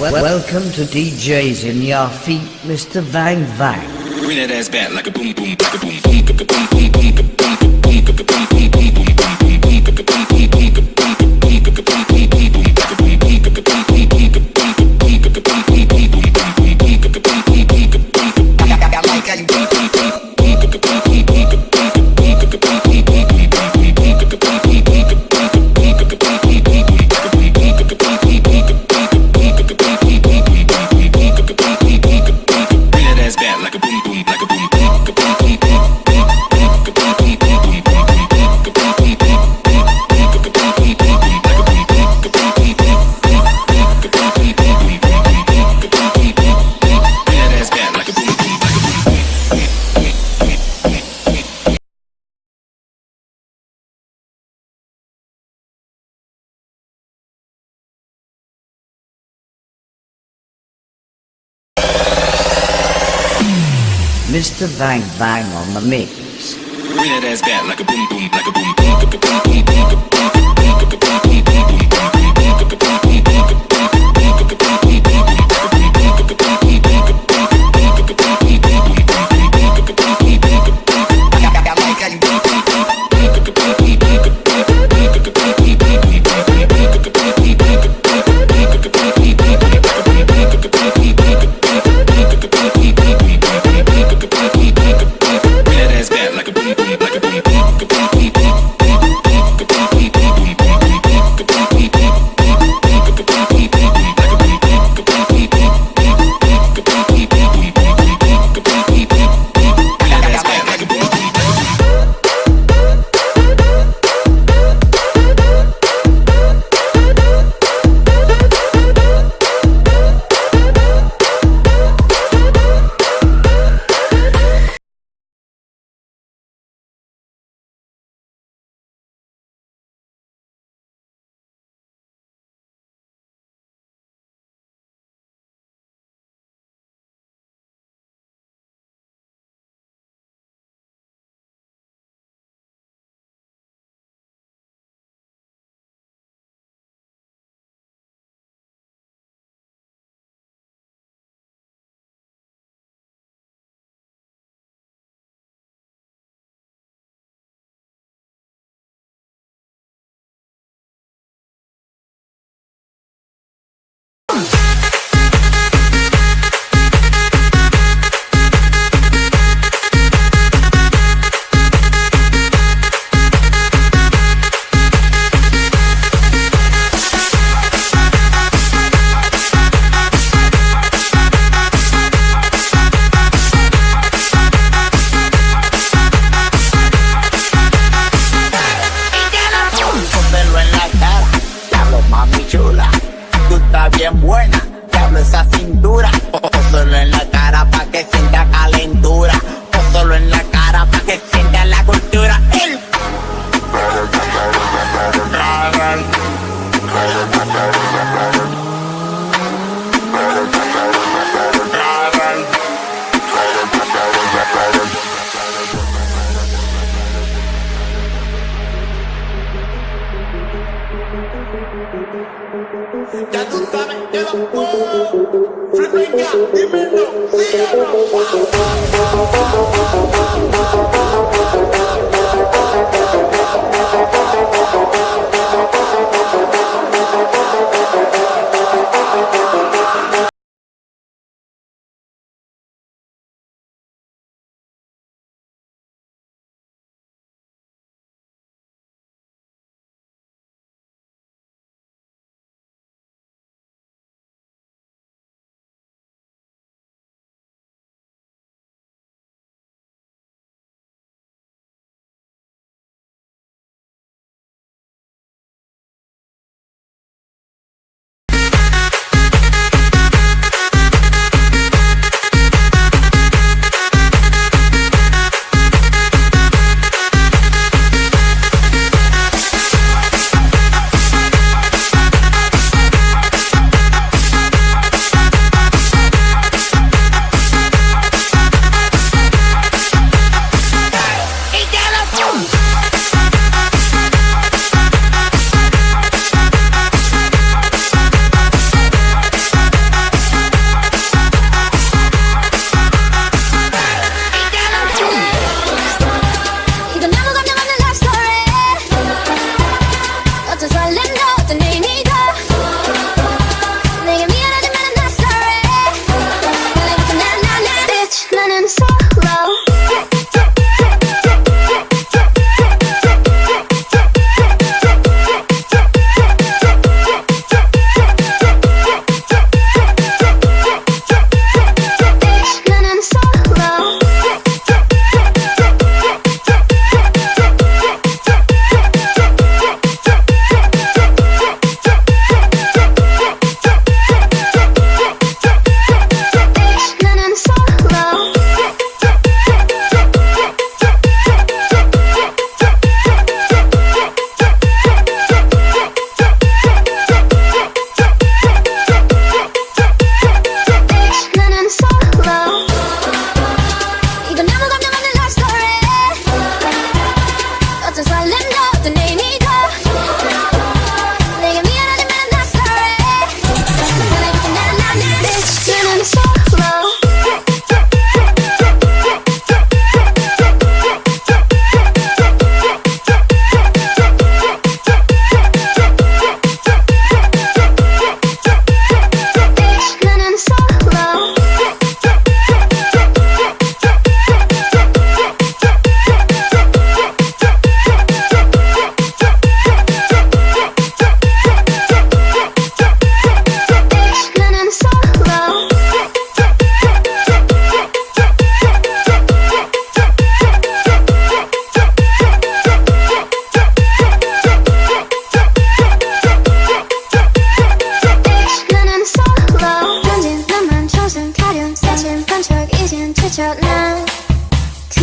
Welcome to DJs in your feet, Mr. Vang Vang. Bring that ass back like a boom boom, a boom boom, boom boom, boom boom, Mr. Vang Vang on the mix. Bring that ass back like a boom boom, like a boom boom, boom boom, boom boom. Ya Frequenca.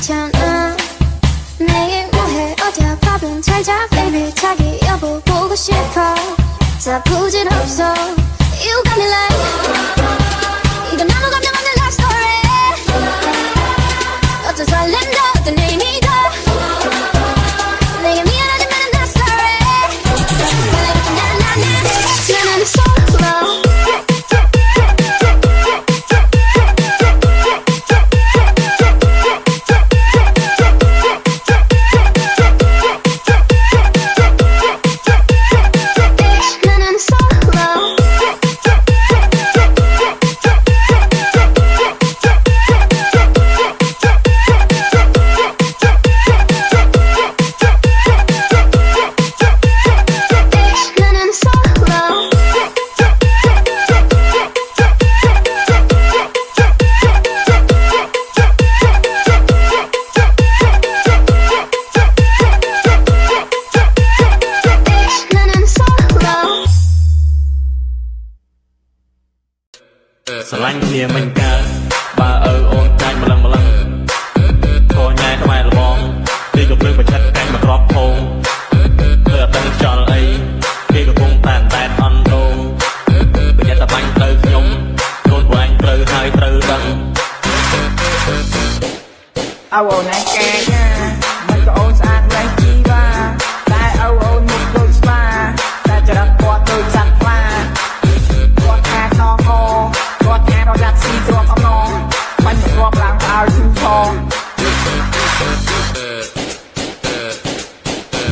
귀찮아. 내일 뭐해? 어디야? 밥은 잘자? Baby 자기 여보 보고 싶어. 다 부질없어. You got me like អោអូនឯងកាញណាមិនក៏អូនស្អាតលេះជីវ៉ាតែអោអូនមុខដូចស្វាតែចរិតគាត់ដូចសត្វខ្លាគាត់ថាខ្នងហគាត់ថារយ៉ាត់ស៊ីទ្រពអំណងបាញ់មករាប់ឡើងឲ្យឈូឆង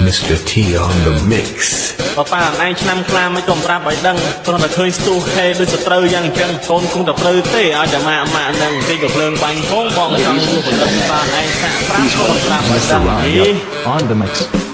Mr. T on the mix. បបាអឯងឆ្នាំខ្លាមិនក៏ប្រាប់ឲ្យដឹងគ្រាន់តែឃើញស្ទុះខេដូចសត្រូវយ៉ាងអញ្ចឹងកូនគង់តែព្រឺទេឲ្យតែម៉ាក់ម៉ាក់នឹងទីកំភ្លើងបាញ់ផងបងចង់ជួបបន្តបានឯងសាក់ប្រាប់ក៏មិនប្រាប់ឲ្យដឹងហី on the mix.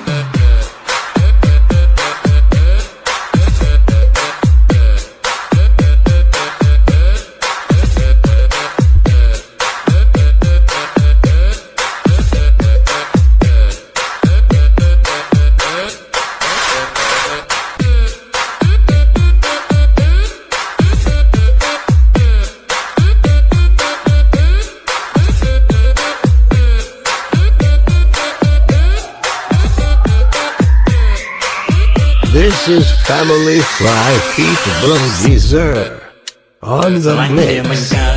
family fly people deserve on the mix.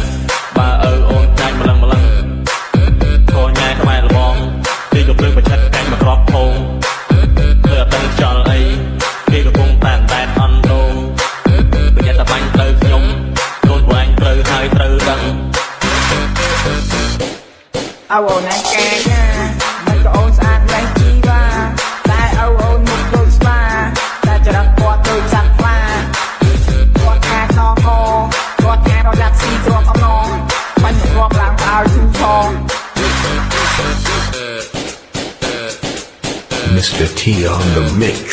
Mr. T on the mix.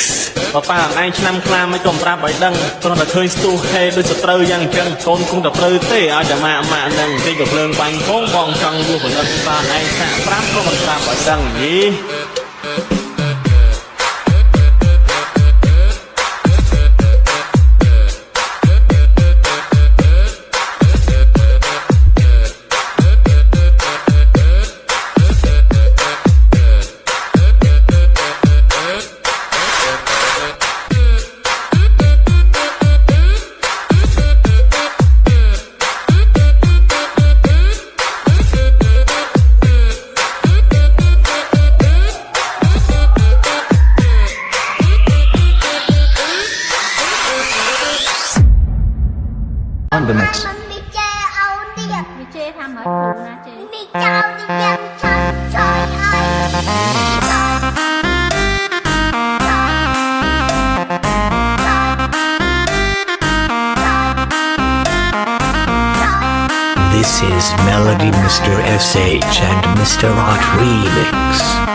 បបាអឯងឆ្នាំខ្លាមិនក៏ប្រាប់ឲ្យដឹងគ្រាន់តែឃើញស្ទុះខេដូចសត្រូវយ៉ាងអញ្ចឹងកូនគង់តែព្រឺទេឲ្យតែម៉ាក់ម៉ាក់នឹងទីកំភ្លើងបាញ់ផងបងចង់ជួបបន្តបានឯងសាក់ប្រាប់ក៏មិនប្រាប់ឲ្យដឹងហី This is Melody Mr. SH and Mr. Art Remix.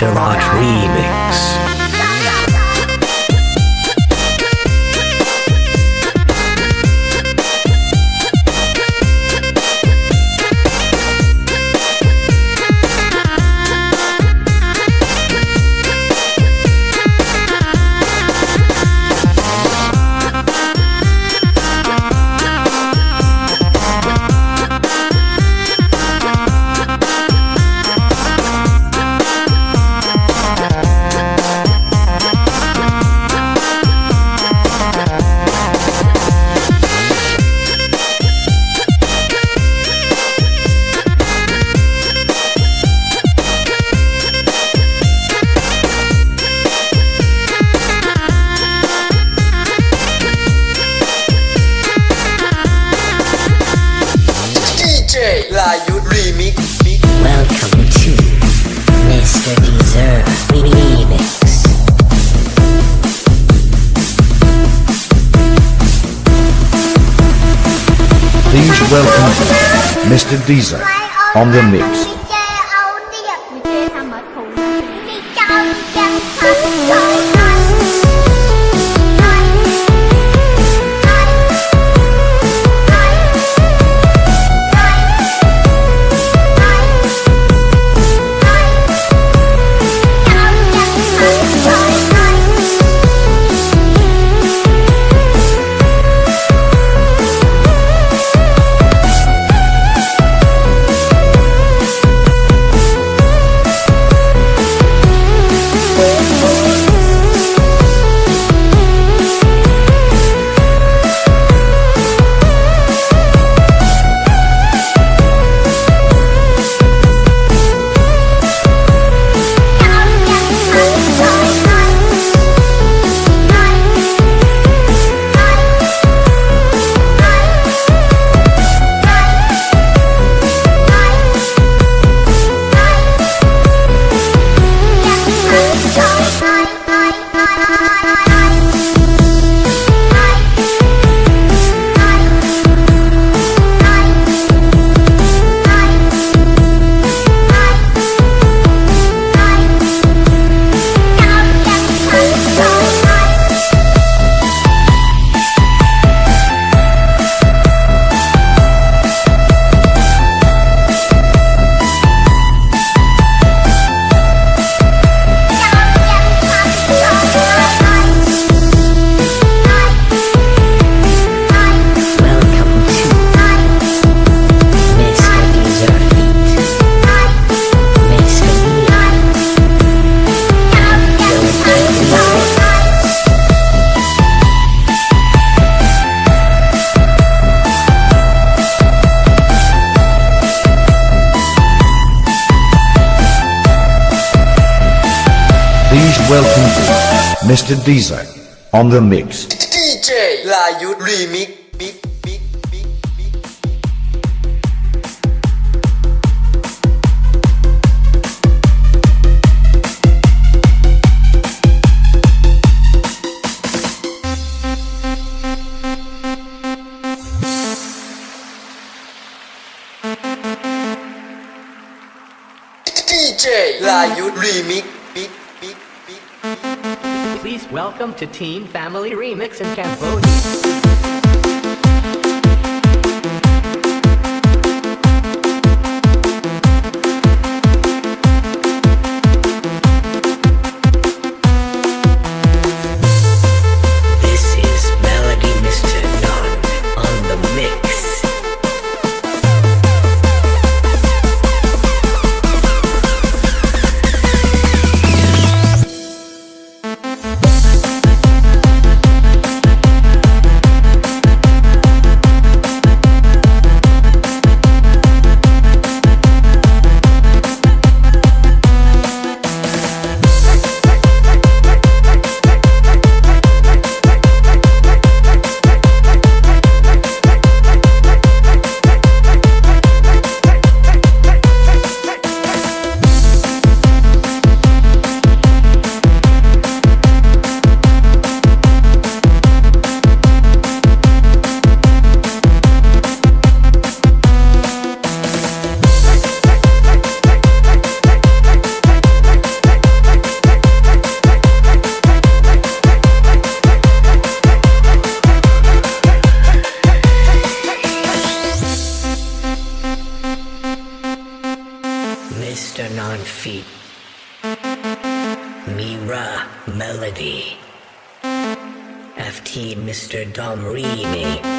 Mr. Rogers. Deezer on the mix. welcome to Mr. Deezer on the mix. DJ Layut Remix. DJ Layut Remix. Welcome to Team Family Remix in Cambodia. on feet. Mira Melody. FT Mr. Dom Remy.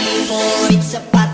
evil, it's about